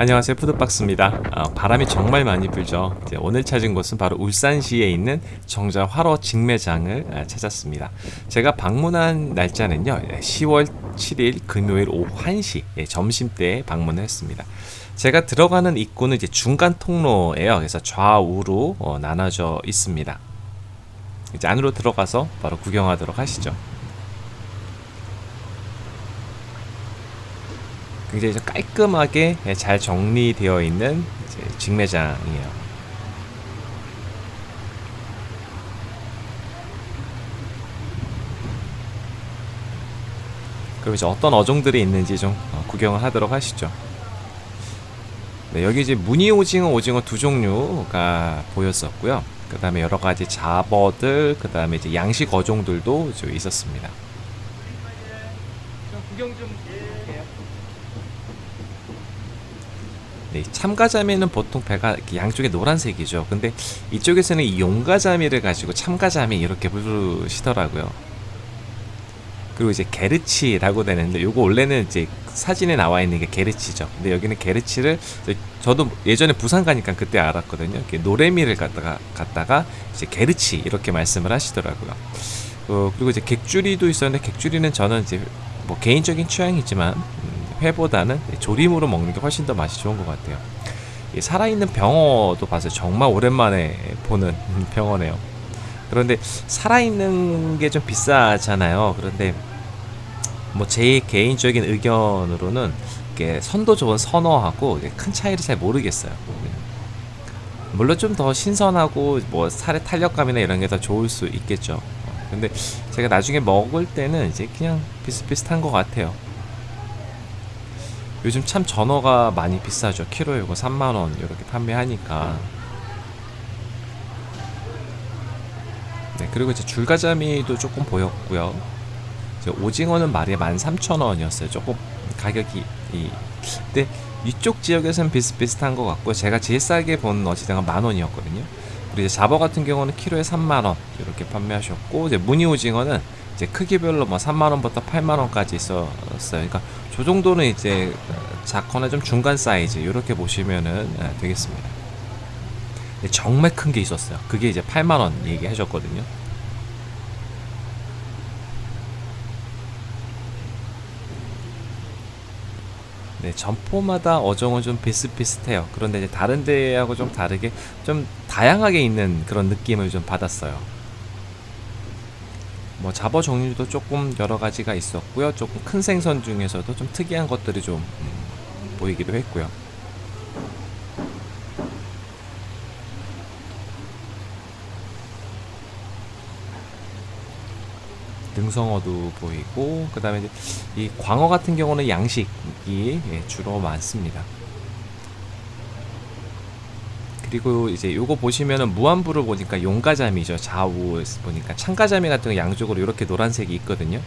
안녕하세요. 푸드박스입니다. 어, 바람이 정말 많이 불죠. 오늘 찾은 곳은 바로 울산시에 있는 정자 화로 직매장을 아, 찾았습니다. 제가 방문한 날짜는요 10월 7일 금요일 오후 1시 예, 점심때에 방문을 했습니다. 제가 들어가는 입구는 이제 중간 통로예요. 그래서 좌우로 어, 나눠져 있습니다. 이제 안으로 들어가서 바로 구경하도록 하시죠 굉장히 좀 깔끔하게 잘 정리되어 있는 직매장이에요. 그럼 이제 어떤 어종들이 있는지 좀 어, 구경을 하도록 하시죠. 네, 여기 이제 무늬 오징어, 오징어 두 종류가 보였었고요. 그 다음에 여러 가지 잡어들, 그 다음에 이제 양식 어종들도 좀 있었습니다. 구경 좀. 네, 참가자미는 보통 배가 양쪽에 노란색이죠. 근데 이쪽에서는 이 용가자미를 가지고 참가자미 이렇게 부르시더라고요. 그리고 이제 게르치라고 되는데 요거 원래는 이제 사진에 나와 있는 게 게르치죠. 근데 여기는 게르치를 저도 예전에 부산 가니까 그때 알았거든요. 노래미를 갖다가 갖다가 이제 게르치 이렇게 말씀을 하시더라고요. 어, 그리고 이제 객주리도 있었는데 객주리는 저는 이제 뭐 개인적인 취향이지만 음, 회보다는 조림으로 먹는 게 훨씬 더 맛이 좋은 것 같아요. 이 살아있는 병어도 봐서 정말 오랜만에 보는 병어네요. 그런데 살아있는 게 좀 비싸잖아요. 그런데 뭐 제 개인적인 의견으로는 선도 좋은 선어하고 큰 차이를 잘 모르겠어요. 물론 좀 더 신선하고 뭐 살의 탄력감이나 이런 게 더 좋을 수 있겠죠. 근데 제가 나중에 먹을 때는 이제 그냥 비슷비슷한 것 같아요. 요즘 참 전어가 많이 비싸죠. 키로에 이거 3만원 이렇게 판매하니까. 네, 그리고 이제 줄가자미도 조금 보였고요. 오징어는 마리에 13,000원이었어요. 조금 가격이 이 근데 이쪽 지역에서는 비슷비슷한 것 같고 제가 제일 싸게 본 어치장은 만 원이었거든요. 그리고 이제 잡어 같은 경우는 키로에 3만 원 이렇게 판매하셨고 이제 무늬 오징어는 이제 크기별로 뭐 3만 원부터 8만 원까지 있었어요. 그러니까 저 정도는 이제 작거나 좀 중간 사이즈 이렇게 보시면은 되겠습니다. 정말 큰 게 있었어요. 그게 이제 8만 원 얘기하셨거든요. 네, 점포마다 어종은 좀 비슷비슷해요. 그런데 이제 다른 데하고 좀 다르게 좀 다양하게 있는 그런 느낌을 좀 받았어요. 뭐 잡어 종류도 조금 여러 가지가 있었고요. 조금 큰 생선 중에서도 좀 특이한 것들이 좀 음, 보이기도 했고요. 등성어도 보이고 그 다음에 이 광어 같은 경우는 양식이 예, 주로 많습니다. 그리고 이제 요거 보시면은 무한부를 보니까 용가자미죠. 좌우 보니까 참가자미 같은 거 양쪽으로 이렇게 노란색이 있거든요.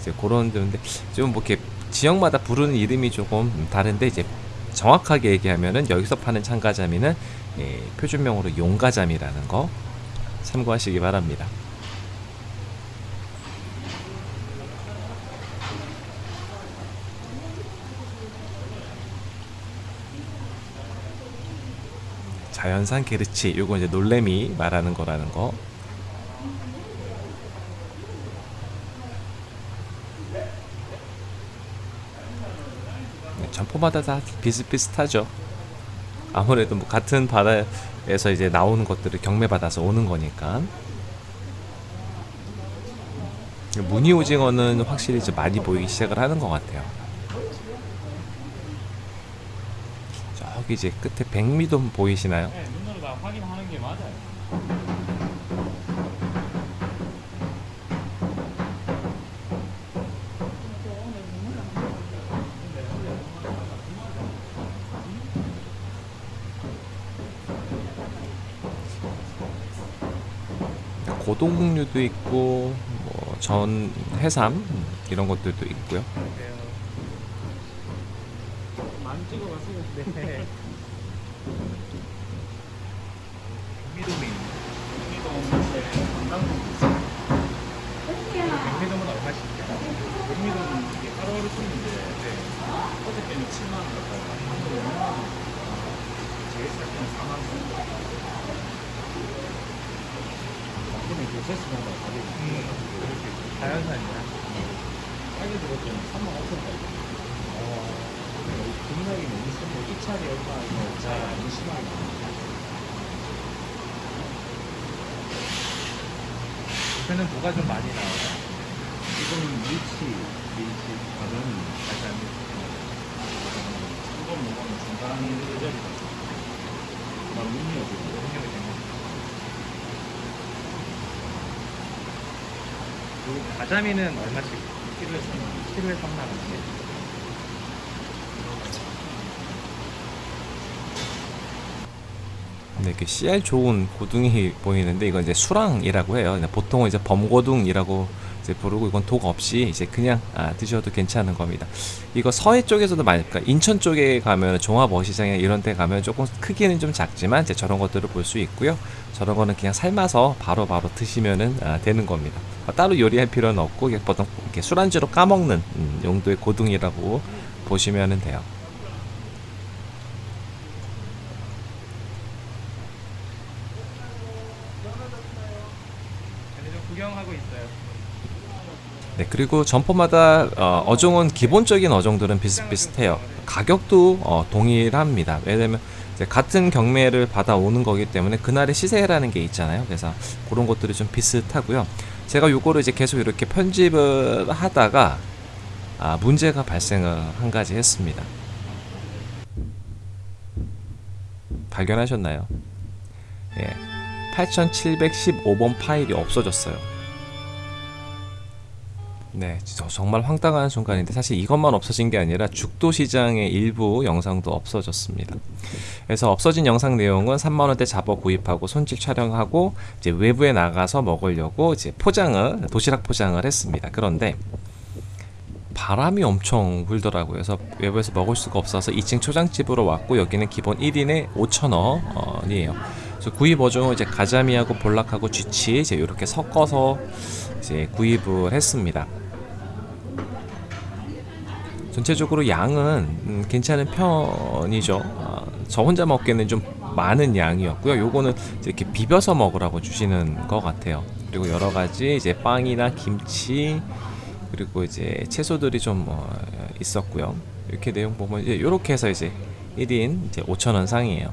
이제 그런 데인데 좀 뭐 이렇게 지역마다 부르는 이름이 조금 다른데 이제 정확하게 얘기하면은 여기서 파는 참가자미는 예, 표준명으로 용가자미라는 거 참고하시기 바랍니다 자연산 게르치 요거 이제 놀래미 말하는 거라는 거. 네, 점포마다 다 비슷비슷하죠. 아무래도 뭐 같은 바다에서 이제 나오는 것들을 경매받아서 오는 거니까. 무늬 오징어는 확실히 좀 많이 보이기 시작을 하는 것 같아요 저기 이제 끝에 백미도 보이시나요? 네, 눈으로 다 확인하는 게 맞아요. 고동육류도 있고 뭐 전 해삼 이런 것들도 있고요. 많이 찍어봤었는데. 경기도민. 경기도 없는데 관광도 있어요. 경기도보다 훨씬 경기도는 이게 하루하루 쓰는데 어저께는 7만 원 갔다가 오늘 5만 원 살면 4만 원. 근데 교세스마다 가격이 이렇게 자연산이야. 빨리 들었더니 3만 5천 원. 어, 금액이 너무 세고 입찰이 얼마 이거 너무 심하게. 요새는 뭐가 좀 많이 나와요? 지금 밀치, 밀치, 가전, 가전, 이건 뭐가면 중간 계절이다. 나 문이요, 지금. 문이요, 지금. 그리고 가자미는 얼마씩? 키로에 3만, 키로에 3만 원씩. 네, 이렇게 씨알 좋은 고둥이 보이는데 이건 이제 수랑이라고 해요. 보통은 이제 범고둥이라고 이제 부르고 이건 독 없이 이제 그냥 아, 드셔도 괜찮은 겁니다. 이거 서해 쪽에서도 많이, 그러니까 인천 쪽에 가면 종합어시장에 이런 데 가면 조금 크기는 좀 작지만 이제 저런 것들을 볼 수 있고요. 저런 거는 그냥 삶아서 바로바로 드시면은 아, 되는 겁니다. 아, 따로 요리할 필요는 없고 이게 보통 이렇게 술안주로 까먹는 음, 용도의 고둥이라고 보시면은 돼요. 근데 좀 구경하고 있어요. 네, 그리고 점포마다 어, 어종은 기본적인 어종들은 비슷비슷해요. 가격도 어, 동일합니다. 왜냐면 같은 경매를 받아오는 거기 때문에 그날의 시세라는 게 있잖아요. 그래서 그런 것들이 좀 비슷하고요. 제가 요거를 이제 계속 이렇게 편집을 하다가 아, 문제가 발생을 한 가지 했습니다. 발견하셨나요? 예. 8715번 파일이 없어졌어요. 네, 저 정말 황당한 순간인데 사실 이것만 없어진 게 아니라 죽도 시장의 일부 영상도 없어졌습니다. 그래서 없어진 영상 내용은 3만 원대 잡어 구입하고 손질 촬영하고 이제 외부에 나가서 먹으려고 이제 포장을 도시락 포장을 했습니다. 그런데 바람이 엄청 불더라고요. 그래서 외부에서 먹을 수가 없어서 2층 초장집으로 왔고 여기는 기본 1인에 5,000원이에요. 그래서 구입 어종은 이제 가자미하고 볼락하고 쥐치 이제 이렇게 섞어서 이제 구입을 했습니다. 전체적으로 양은 음, 괜찮은 편이죠. 아, 저 혼자 먹기에는 좀 많은 양이었고요. 요거는 이렇게 비벼서 먹으라고 주시는 것 같아요. 그리고 여러 가지 이제 빵이나 김치 그리고 이제 채소들이 좀 어, 있었고요. 이렇게 내용 보면 이제 이렇게 해서 이제 1인 이제 5,000원 상이에요.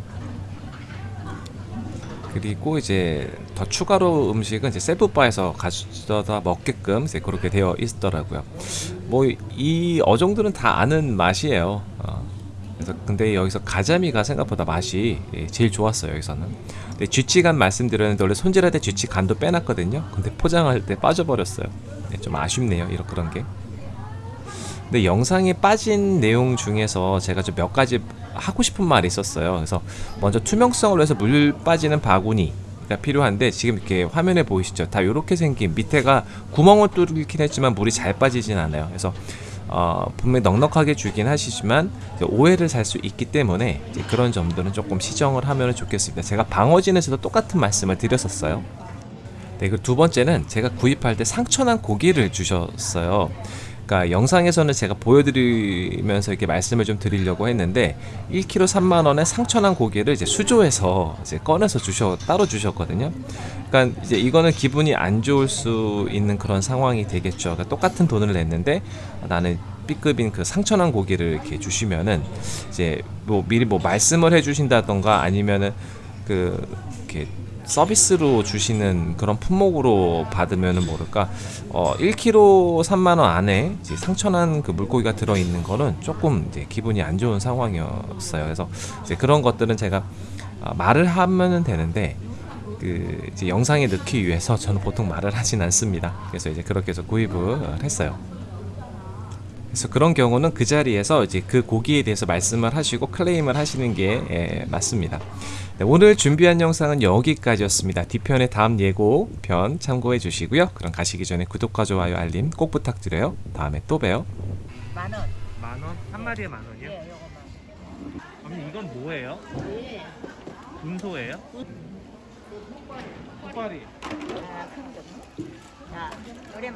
그리고 이제 더 추가로 음식은 이제 셀프바에서 가져다 먹게끔 이제 그렇게 되어 있더라고요. 뭐 이 어종들은 다 아는 맛이에요. 어, 그래서 근데 여기서 가자미가 생각보다 맛이 예, 제일 좋았어요. 여기서는. 근데 쥐치간 말씀드렸는데 원래 손질할 때 쥐치 간도 빼놨거든요. 근데 포장할 때 빠져버렸어요. 네, 좀 아쉽네요. 이런 그런 게. 근데 영상에 빠진 내용 중에서 제가 좀 몇 가지 하고 싶은 말이 있었어요. 그래서 먼저 투명성을 위해서 물 빠지는 바구니 가 필요한데 지금 이렇게 화면에 보이시죠? 다 이렇게 생긴 밑에가 구멍을 뚫긴 했지만 물이 잘 빠지진 않아요. 그래서 어, 분명히 넉넉하게 주긴 하시지만 오해를 살 수 있기 때문에 그런 점들은 조금 시정을 하면 좋겠습니다. 제가 방어진에서도 똑같은 말씀을 드렸었어요. 네, 그두 번째는 제가 구입할 때 상처난 고기를 주셨어요. 그러니까 영상에서는 제가 보여드리면서 이렇게 말씀을 좀 드리려고 했는데 1kg 3만 원에 상처난 고기를 이제 수조에서 이제 꺼내서 주셔 따로 주셨거든요. 그러니까 이제 이거는 기분이 안 좋을 수 있는 그런 상황이 되겠죠. 그러니까 똑같은 돈을 냈는데 나는 B급인 그 상처난 고기를 이렇게 주시면은 이제 뭐 미리 뭐 말씀을 해주신다던가 아니면은 그 서비스로 주시는 그런 품목으로 받으면은 모를까 어 1kg 3만 원 안에 이제 상처난 그 물고기가 들어 있는 거는 조금 이제 기분이 안 좋은 상황이었어요. 그래서 이제 그런 것들은 제가 아, 말을 하면은 되는데 그 이제 영상에 넣기 위해서 저는 보통 말을 하진 않습니다. 그래서 이제 그렇게 해서 구입을 했어요. 그래서 그런 경우는 그 자리에서 이제 그 고기에 대해서 말씀을 하시고 클레임을 하시는 게 예, 맞습니다. 네, 오늘 준비한 영상은 여기까지였습니다. 뒤편의 다음 예고편 참고해 주시고요. 그럼 가시기 전에 구독과 좋아요 알림 꼭 부탁드려요. 다음에 또 봬요. 만 원. 만 원? 한 마리에 만 원이요? 예, 요거만. 언니 이건 뭐예요? 예. 분소예요? 호파리. 아, 큰 거. 자, 요래